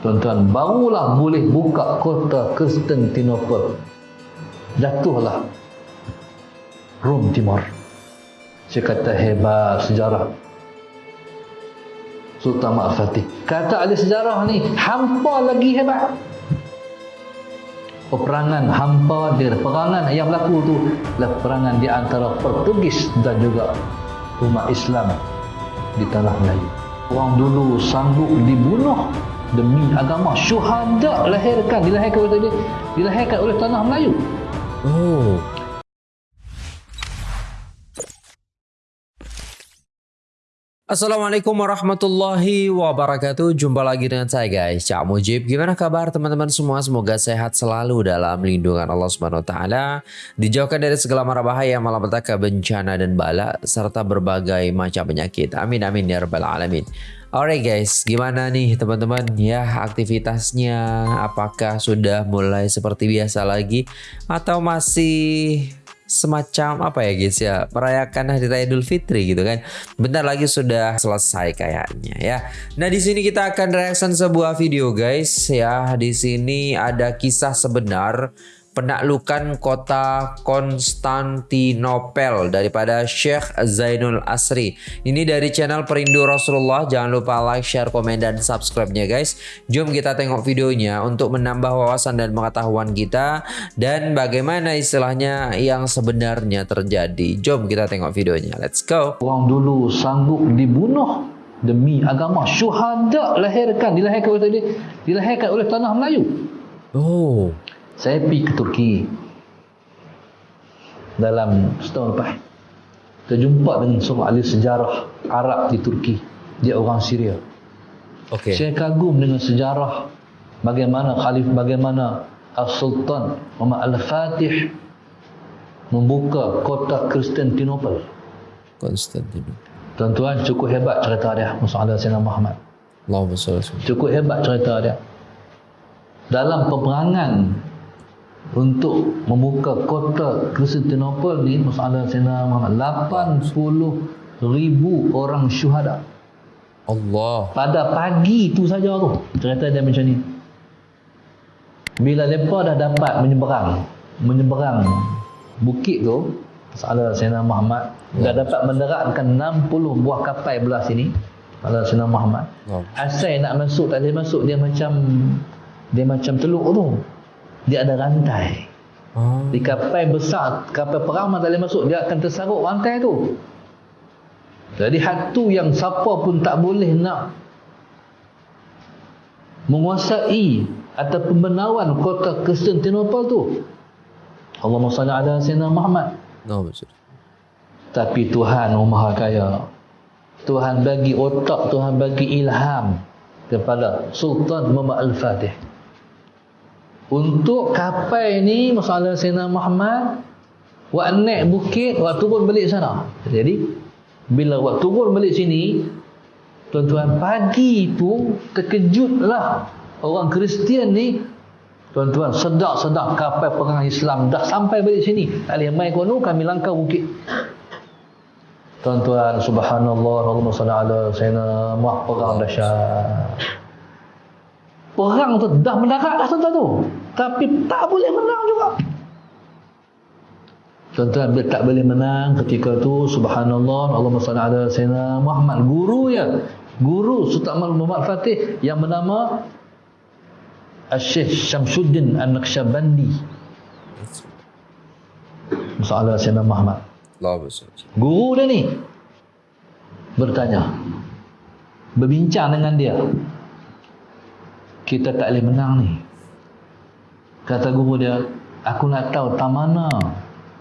Tuan-tuan, barulah boleh buka kota Konstantinopel. Jatuhlah Rom Timur. Saya kata hebat sejarah. Sultan Mak Fatih. Kata ahli sejarah ni, hampa lagi hebat. Peperangan hampa dia, peperangan yang berlaku tu adalah di antara Portugis dan juga umat Islam di tanah Melayu. Orang dulu sanggup dibunuh demi agama syuhada lahirkan dilahirkan oleh dia dilahirkan oleh tanah Melayu. Oh. Assalamualaikum warahmatullahi wabarakatuh. Jumpa lagi dengan saya guys. Cak Mujib. Gimana kabar teman-teman semua? Semoga sehat selalu dalam lindungan Allah Subhanahu Taala. Dijauhkan dari segala mara bahaya Malapetaka bencana dan bala Serta berbagai macam penyakit. Amin amin ya rabbal alamin. Alright guys, gimana nih teman-teman? Ya aktivitasnya? Apakah sudah mulai seperti biasa lagi? Atau masih semacam apa ya guys ya merayakan hari raya Idul Fitri gitu kan. Bentar lagi sudah selesai kayaknya ya. Nah di sini kita akan reaction sebuah video guys ya. Di sini ada kisah sebenar penaklukan kota Konstantinopel daripada Syekh Zainul Asri. Ini dari channel Perindu Rasulullah. Jangan lupa like, share, komen, dan subscribe-nya guys. Jom kita tengok videonya untuk menambah wawasan dan pengetahuan kita dan bagaimana istilahnya yang sebenarnya terjadi. Jom kita tengok videonya. Let's go. Orang dulu sanggup dibunuh demi agama syuhada lahirkan dilahirkan oleh dilahirkan oleh tanah Melayu. Oh. Saya pergi ke Turki dalam setahun lepas. Terjumpa dengan seorang ahli sejarah Arab di Turki. Dia orang Syria. Okay. Saya kagum dengan sejarah bagaimana Khalif bagaimana Al-Sultan Muhammad Al-Fatih membuka kota Konstantinopel. Konstantinopel. Tuan-tuan cukup hebat cerita dia Muhammad Sayyidina Muhammad. Allahumma salli Cukup hebat cerita dia. Dalam peperangan untuk membuka kota Konstantinopel ni Musalah Sena Muhammad 80 ribu orang syuhada. Allah. Pada pagi tu saja tu cerita dia macam ni. Bila mereka dah dapat menyeberang menyeberang bukit tu Musalah Sena Muhammad dah dapat mendaratkan 60 buah kapal belah sini Musalah Sena Muhammad. Asal nak masuk tak boleh masuk dia macam dia macam teluk tu dia ada rantai. Oh. Di kapal besar, kapal perang tak boleh masuk, dia akan tersarut rantai tu. Jadi hatu yang siapa pun tak boleh nak menguasai atau pembenawan kota Konstantinopel tu. Allahumma salli ala sayyidina Muhammad. No, betul. Tapi Tuhan oh, Maha Kaya. Tuhan bagi otak, Tuhan bagi ilham kepada Sultan Muhammad Al-Fatih untuk kapal ni masalah Sayyidina Muhammad buat naik bukit buat turun balik sana. Jadi bila buat turun balik sini tuan-tuan pagi tu terkejutlah orang Kristian ni. Tuan-tuan sedap-sedap kapal perang Islam dah sampai balik sini. Alih mai kono kami langkah bukit. Tuan-tuan subhanallah Allahumma salli ala sayyidina Muhammad perang dahsyat. Perang tu dah mendarat dah tuan-tuan tu tapi tak boleh menang juga. Tuan-tuan bila tak boleh menang ketika tu subhanallah Allah salli ala sayyidina Muhammad. Guru ya. Guru Sultan Muhammad Fatih yang bernama Syekh Syamsuddin An-Naqsyabandi. Masalah Sayyidina Muhammad. Guru dia ni Bertanya Berbincang dengan dia. Kita tak boleh menang ni. Kata guru dia, aku nak tahu tak mana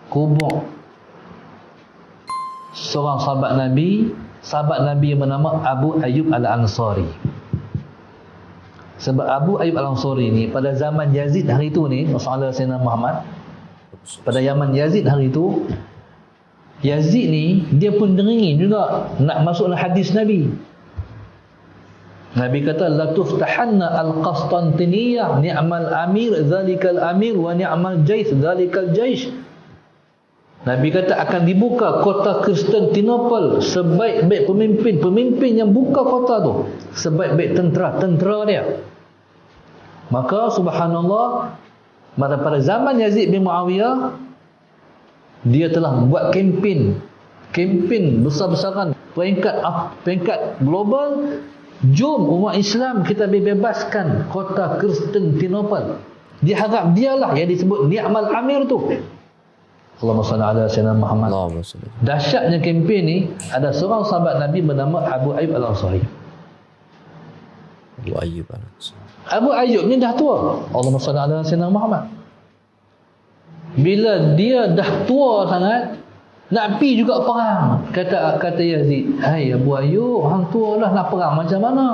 kubur seorang sahabat Nabi, sahabat Nabi yang bernama Abu Ayyub Al-Ansari. Sebab Abu Ayyub Al-Ansari ni pada zaman Yazid hari itu ni, Rasulullah Sayyidina Muhammad, pada zaman Yazid hari itu, Yazid ni dia pun dengingin juga nak masuk dalam hadis Nabi. Nabi kata la tuftahanna al-Qastantiniyah ni'mal amir zalikal amir wa ni'mal jais zalikal jais. Nabi kata akan dibuka kota Konstantinopel sebaik-baik pemimpin, pemimpin yang buka kota tu sebaik-baik tentera, tentera dia. Maka subhanallah pada pada zaman Yazid bin Muawiyah dia telah buat kempen kempen besar-besaran peringkat peringkat global jom umat Islam kita bebaskan kota Konstantinopel diharap dialah yang disebut ni'mal amir tu Allahumma salli ala sayyidina Muhammad Allahumma salli. dahsyatnya kempen ni ada seorang sahabat Nabi bernama Abu Ayyub Al-Ansari Abu Ayyub Al-Ansari. Abu Ayyub ni dah tua. Allahumma salli ala sayyidina Muhammad. Bila dia dah tua sangat, nak pi juga perang. Kata kata Yazid, "Hai Abu Ayyub, hang tua dah nak perang macam mana?"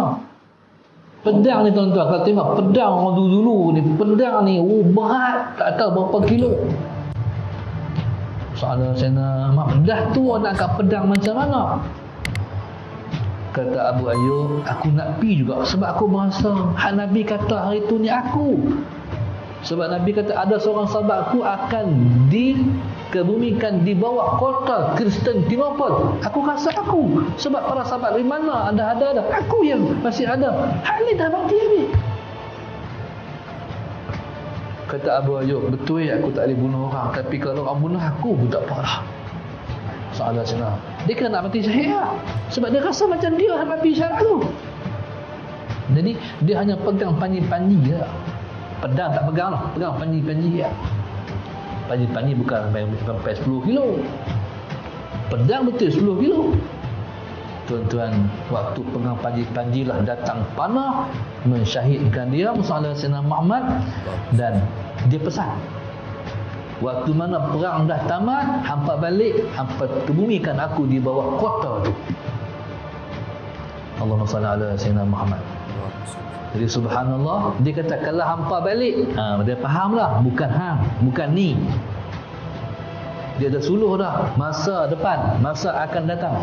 Pedang ni tuan-tuan, kalau tengok pedang orang dulu-dulu ni, pedang ni oh, berat, tak tahu berapa kilo. Soalan saya Muhammad, dah tua nak kat pedang macam mana? Kata Abu Ayyub, aku nak pi juga sebab aku merasa hak Nabi kata hari tu ni aku. Sebab Nabi kata ada seorang sahabat aku akan dikebumikan di bawah kota Konstantinopel. Aku rasa aku. Sebab para sahabat dari mana ada ada ada. Aku yang masih ada. Hak ni dah mati habis. Kata Abu Ayyub, betul ya aku tak boleh bunuh orang. Tapi kalau orang bunuh aku pun tak apalah. Soalan senang. Dia kena nak mati syahid lah. Sebab dia rasa macam dia yang mati syahid tu. Jadi dia hanya pegang panji-panji je. Pedang tak pegang lah. Pegang panji-panji je. Panji-panji bukan sampai, sampai 10 kilo. Pedang betul 10 kilo. Tuan-tuan, waktu pegang panji-panji lah datang panah mensyahidkan dia Musa Sayyidina Muhammad dan dia pesan Waktu mana perang dah tamat, hampa balik, hampa kebumikan aku di bawah kota tu. Allahumma salli ala sayyidina Muhammad. Jadi subhanallah, dia kata kalau hampa balik, ha, dia faham lah, bukan hang, bukan ni. Dia dah suluh dah, masa depan, masa akan datang.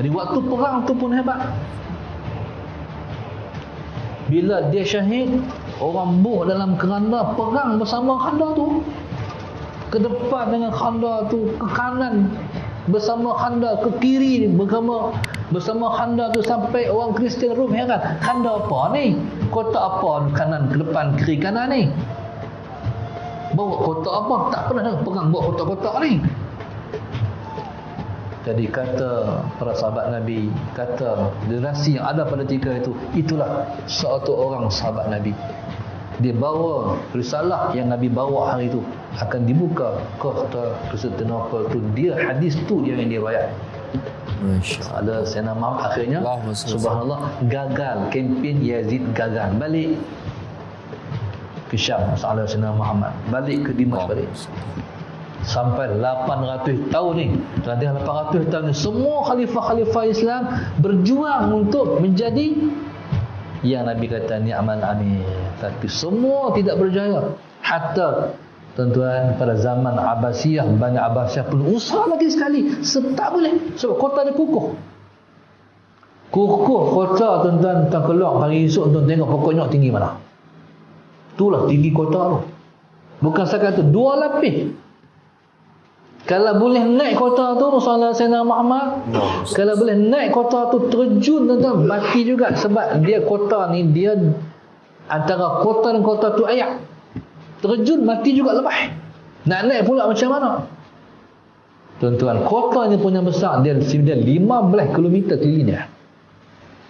Jadi waktu perang tu pun hebat. Bila dia syahid, orang buh dalam keranda perang bersama khanda tu. Ke depan dengan khanda tu, ke kanan bersama khanda, ke kiri bersama bersama khanda tu sampai orang Kristian Rom heran. Khanda apa ni? Kota apa kanan ke depan kiri kanan ni? Bawa kota apa? Tak pernah dengar perang bawa kota-kota ni. Jadi kata para sahabat Nabi, kata generasi yang ada pada ketika itu, itulah satu orang sahabat Nabi. Dia bawa risalah yang Nabi bawa hari itu akan dibuka kota Konstantinopel tu. Dia hadis tu dia yang dia bayar. Ada Sayyidina Muhammad akhirnya salli. subhanallah gagal. Kempen Yazid gagal. Balik ke Syam Salah Sayyidina Muhammad. Balik ke Dimash balik. Sampai 800 tahun ni. Nanti 800 tahun ni semua khalifah-khalifah Islam berjuang untuk menjadi yang Nabi kata ni'mal amir. Tapi semua tidak berjaya. Hatta tuan-tuan pada zaman Abbasiyah Bani Abbasiyah pun usaha lagi sekali. Tak boleh. Sebab kota dia kukuh. Kukuh kota tuan-tuan tuan keluar. Hari esok tuan tengok pokok nyok tinggi mana. Itulah tinggi kota tu. Bukan setakat tu dua lapis kalau boleh naik kota tu Rasulullah Sayyidina Muhammad kalau boleh naik kota tu terjun tuan-tuan mati juga. Sebab dia kota ni dia antara kota dan kota tu ayak. Terjun mati juga lepas nak naik pula macam mana? Tuan-tuan kota ni punya besar dia, dia 15 km kelilingnya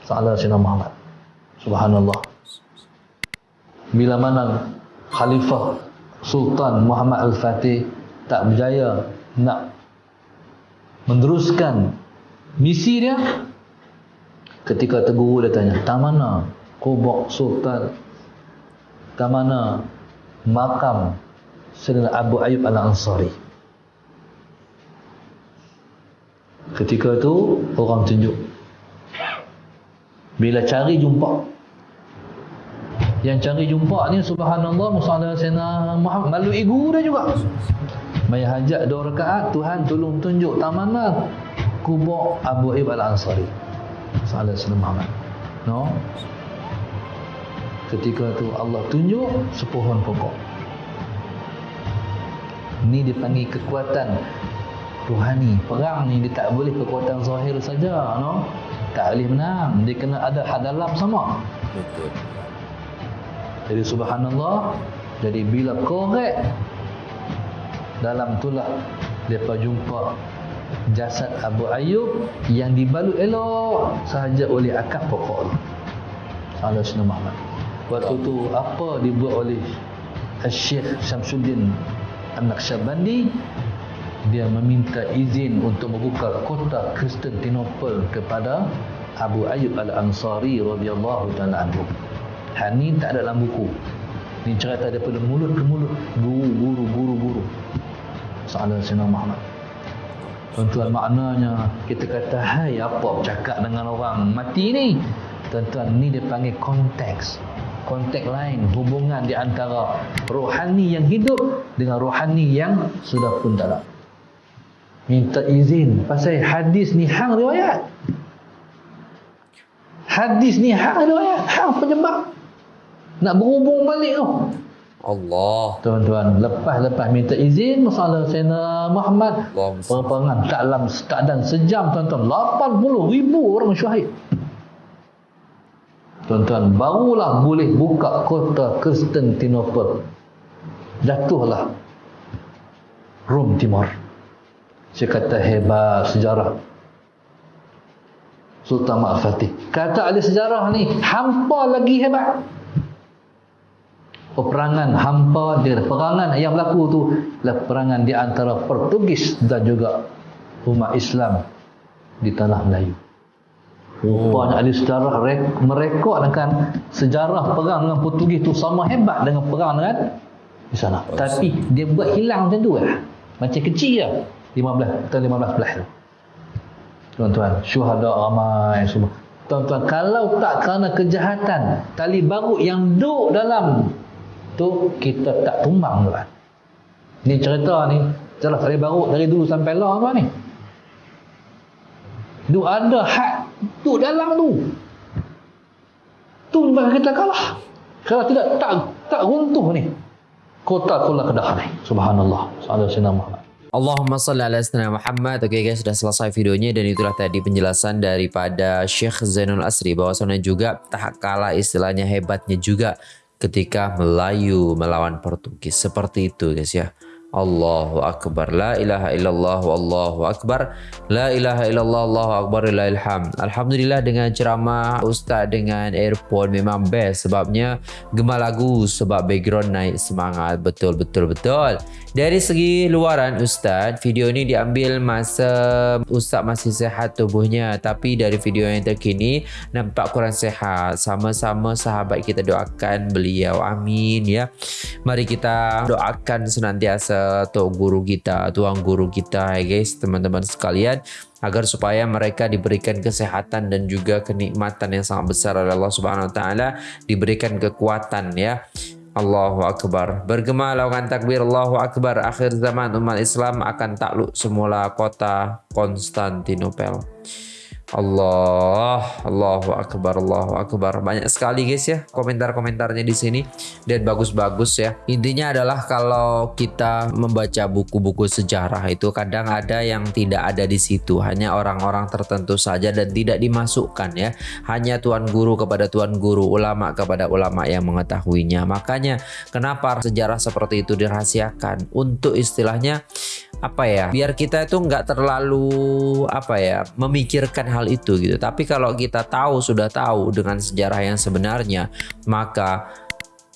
Salah Sayyidina Muhammad. Subhanallah. Bila mana Khalifah Sultan Muhammad Al-Fatih tak berjaya nak meneruskan misi dia ketika terguru dia tanya tak mana kubur Sultan tak mana makam Sayyidina Abu Ayyub Al-Ansari? Ketika itu orang tunjuk bila cari jumpa. Yang cari jumpa ni subhanallah musalla Sayyidina Muhammad malu igu dia juga Maya hajat dua rakaat Tuhan tolong tunjuk tak mana kubur Abu Ayyub Al-Ansari. Sayyidina Muhammad no? Ketika tu Allah tunjuk sepohon pokok. Ni dipanggil kekuatan rohani perang ni dia tak boleh kekuatan zahir saja no? Tak boleh menang. Dia kena ada had dalam sama. Betul. jadi subhanallah jadi bila korek dalam itulah mereka jumpa jasad Abu Ayyub yang dibalut elok sahaja oleh akar pokok Allah Sunnah Muhammad waktu tu apa dibuat oleh Syekh Syamsuddin An-Naqsyabandi dia meminta izin untuk membuka kota Konstantinopel kepada Abu Ayyub Al-Ansari radhiyallahu taala anhu. Hal ni tak ada dalam buku. Ni cerita daripada mulut ke mulut guru Salah Sayyidina Muhammad. Tuan-tuan maknanya kita kata hai apa bercakap dengan orang mati ni. Tuan-tuan ni dia panggil konteks. Konteks lain hubungan di antara rohani yang hidup dengan rohani yang sudah pun tak ada. Minta izin pasal hadis ni hang riwayat. Hadis ni hang riwayat, hang penyebab. Nak berhubung balik tu. Allah. Tuan-tuan, lepas-lepas minta izin masalah Sayyidina Muhammad. Tak dalam dan sejam tuan-tuan. 80 ribu orang syahid. Tuan-tuan barulah boleh buka kota Konstantinopel. Jatuhlah Rom Timur. Saya kata hebat sejarah. Sultan Ma'al Fatih. Kata ahli sejarah ni Hampa lagi hebat peperangan hampa dia peperangan yang berlaku tu adalah peperangan di antara Portugis dan juga umat Islam di tanah Melayu. Rupanya ahli sejarah rek- merekodkan sejarah perang dengan Portugis tu sama hebat dengan perang dengan di sana. Tapi dia buat hilang macam tu lah. Macam kecil lah. 15 atau 15 belas tu. Tuan-tuan, syuhada ramai semua. Tuan-tuan, kalau tak kerana kejahatan tali barut yang duduk dalam tu kita tak tumbang tuan. Ni cerita ni jelas tali barut dari dulu sampai lah apa ni. Tu ada had tu dalam tu. Tu menyebabkan kita kalah. Kalau tidak tak tak runtuh ni. Kota Kula Kedah ni. Subhanallah. Muhammad. Allahumma salli ala sayyidina Muhammad. Oke guys, sudah selesai videonya dan itulah tadi penjelasan daripada Syekh Zainul Asri bahwasanya juga tak kalah istilahnya hebatnya juga ketika Melayu melawan Portugis. Seperti itu guys ya. Allahu Akbar. La ilaha illallah Wallahu Akbar. La ilaha illallah Allahu Akbar Ilham Alhamdulillah dengan ceramah Ustaz dengan earphone memang best Sebabnya gemar lagu Sebab background naik semangat. Betul betul betul. Dari segi luaran Ustaz Video ini diambil masa Ustaz masih sehat tubuhnya. Tapi dari video yang terkini Nampak kurang sehat. Sama-sama sahabat kita doakan beliau. Amin ya. Mari kita doakan senantiasa Tok Guru kita, Tuan Guru kita ya guys, teman-teman sekalian agar supaya mereka diberikan kesehatan dan juga kenikmatan yang sangat besar oleh Allah Subhanahu wa taala, diberikan kekuatan ya. Allahu Akbar. Bergema lawangan takbir Allahu Akbar. Akhir zaman umat Islam akan takluk semula kota Konstantinopel. Allah, Allahu Akbar, Allahu Akbar. Banyak sekali guys ya komentar-komentarnya di sini dan bagus-bagus ya. Intinya adalah kalau kita membaca buku-buku sejarah itu kadang ada yang tidak ada di situ, hanya orang-orang tertentu saja dan tidak dimasukkan ya. Hanya tuan guru kepada tuan guru, ulama kepada ulama yang mengetahuinya. Makanya kenapa sejarah seperti itu dirahasiakan untuk istilahnya apa ya biar kita itu nggak terlalu apa ya memikirkan hal itu gitu. Tapi kalau kita tahu sudah tahu dengan sejarah yang sebenarnya maka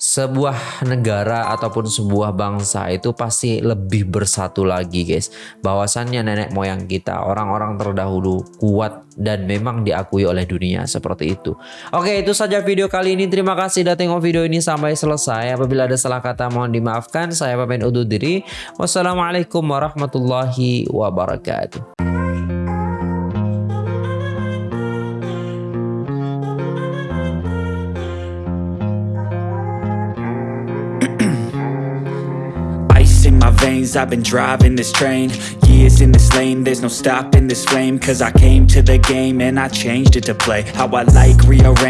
sebuah negara ataupun sebuah bangsa itu pasti lebih bersatu lagi guys. Bahwasannya nenek moyang kita orang-orang terdahulu kuat dan memang diakui oleh dunia seperti itu. Oke itu saja video kali ini. Terima kasih sudah tengok video ini sampai selesai. Apabila ada salah kata mohon dimaafkan. Saya pamit undur diri. Wassalamualaikum warahmatullahi wabarakatuh veins, I've been driving this train. Years in this lane, there's no stopping this flame. Cause I came to the game and I changed it to play. How I like, rearrange